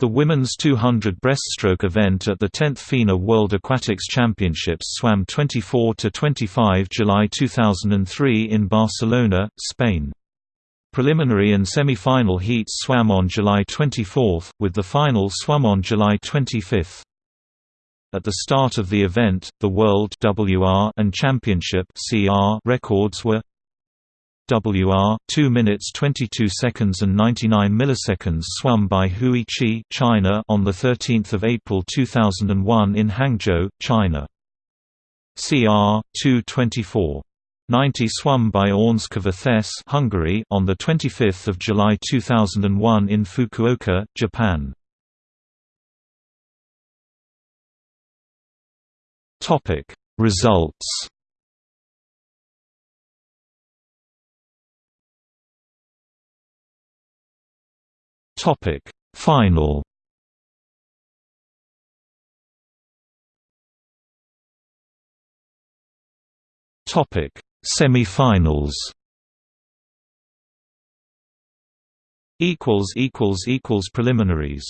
The women's 200 breaststroke event at the 10th FINA World Aquatics Championships swam 24–25 July 2003 in Barcelona, Spain. Preliminary and semi-final heats swam on July 24, with the final swum on July 25. At the start of the event, the World WR and Championship CR records were WR 2 minutes 22 seconds and 99 milliseconds swum by Hui Qi China on the 13th of April 2001 in Hangzhou, China. CR 224 90 swum by Ágnes Kovács Hungary on the 25th of July 2001 in Fukuoka, Japan. Topic Results Topic. Final. Topic. Semi-finals. Equals equals equals preliminaries